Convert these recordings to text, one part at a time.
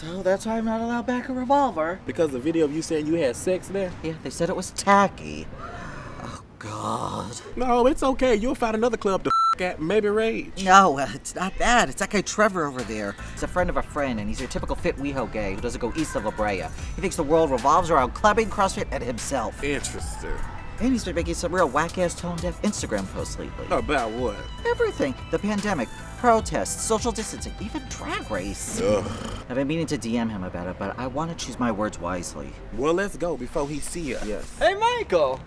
So that's why I'm not allowed back a revolver. Because the video of you saying you had sex there? Yeah, they said it was tacky. Oh, God. No, it's okay. You'll find another club to f at, maybe Rage. No, uh, it's not that. It's that guy Trevor over there. He's a friend of a friend, and he's your typical fit WeHo gay who doesn't go east of La Brea. He thinks the world revolves around clubbing, CrossFit, and himself. Interesting. And he's been making some real whack-ass tone-deaf Instagram posts lately. About what? Everything. The pandemic, protests, social distancing, even drag race. Ugh. I've been meaning to DM him about it, but I want to choose my words wisely. Well, let's go before he see us. Yes. Hey, Michael!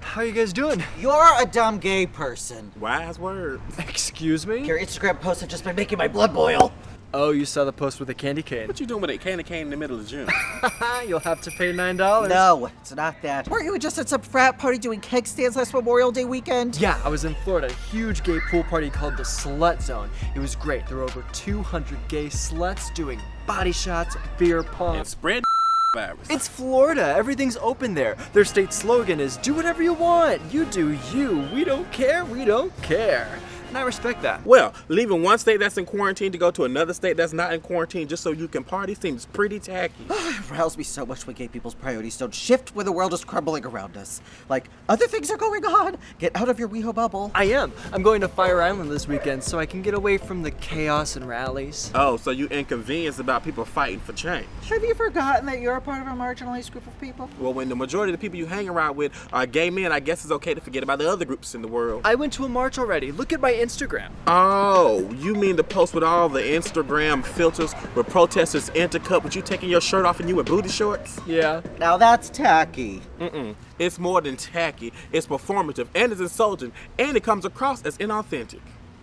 How are you guys doing? You're a dumb gay person. Wise words. Excuse me? Your Instagram posts have just been making my blood boil. Oh, you saw the post with the candy cane. What you doing with a candy cane in the middle of June? You'll have to pay $9. No, it's not that. Weren't you just at some frat party doing keg stands last Memorial Day weekend? Yeah, I was in Florida, a huge gay pool party called the Slut Zone. It was great. There were over 200 gay sluts doing body shots, beer pong. and spread virus. It's Florida. Everything's open there. Their state slogan is do whatever you want. You do you. We don't care. We don't care. And I respect that. Well, leaving one state that's in quarantine to go to another state that's not in quarantine just so you can party seems pretty tacky. It riles me so much when gay people's priorities don't shift when the world is crumbling around us. Like, other things are going on. Get out of your WeHo bubble. I am. I'm going to Fire Island this weekend so I can get away from the chaos and rallies. Oh, so you inconvenienced about people fighting for change. Have you forgotten that you're a part of a marginalized group of people? Well, when the majority of the people you hang around with are gay men, I guess it's okay to forget about the other groups in the world. I went to a march already. Look at my Instagram. Oh, you mean the post with all the Instagram filters where protesters intercut with you taking your shirt off and you in booty shorts? Yeah. Now that's tacky. Mm-mm. It's more than tacky. It's performative and it's insulting and it comes across as inauthentic.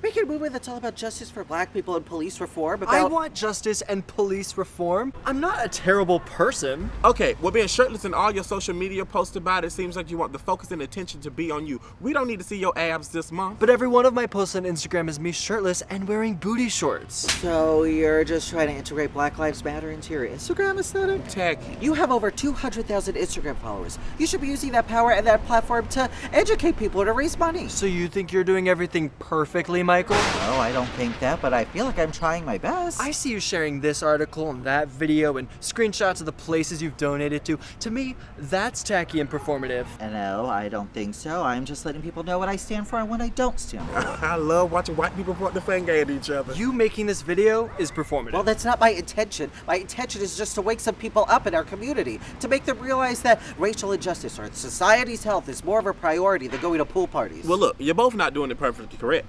Making a movie that's all about justice for black people and police reform. About... I want justice and police reform. I'm not a terrible person. Okay, well, being shirtless in all your social media posts about it seems like you want the focus and attention to be on you. We don't need to see your abs this month. But every one of my posts on Instagram is me shirtless and wearing booty shorts. So you're just trying to integrate Black Lives Matter into your Instagram aesthetic? Tacky. You have over 200,000 Instagram followers. You should be using that power and that platform to educate people to raise money. So you think you're doing everything perfectly, Michael? No, I don't think that, but I feel like I'm trying my best. I see you sharing this article and that video and screenshots of the places you've donated to. To me, that's tacky and performative. Uh, no, I don't think so. I'm just letting people know what I stand for and what I don't stand for. I love watching white people point the finger at each other. You making this video is performative. Well, that's not my intention. My intention is just to wake some people up in our community, to make them realize that racial injustice or society's health is more of a priority than going to pool parties. Well, look, you're both not doing it perfectly correct.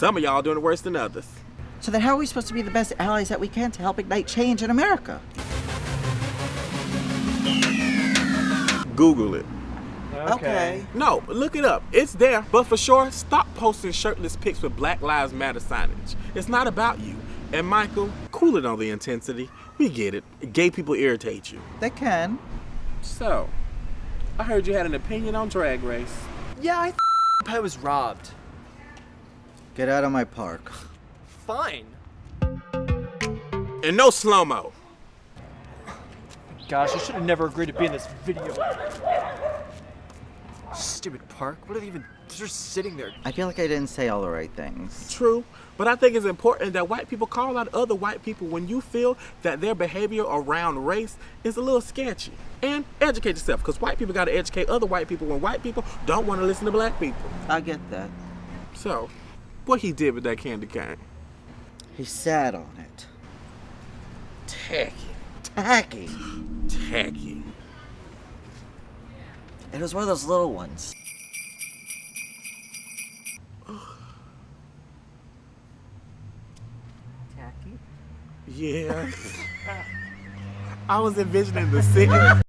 Some of y'all doing it worse than others. so then how are we supposed to be the best allies that we can to help ignite change in America? Google it. Okay. No, look it up. It's there. But for sure, stop posting shirtless pics with Black Lives Matter signage. It's not about you. And Michael, cool it on the intensity. We get it. Gay people irritate you. They can. So, I heard you had an opinion on Drag Race. Yeah, I th- I was robbed. Get out of my park. Fine. And no slow mo. Gosh, I should have never agreed to be in this video. Stupid park. What are they even just sitting there? I feel like I didn't say all the right things. True, but I think it's important that white people call out other white people when you feel that their behavior around race is a little sketchy. And educate yourself, because white people got to educate other white people when white people don't want to listen to black people. I get that. So, what he did with that candy cane? He sat on it. Tacky. Tacky. Tacky. It was one of those little ones. Tacky? Yeah. I was envisioning the city.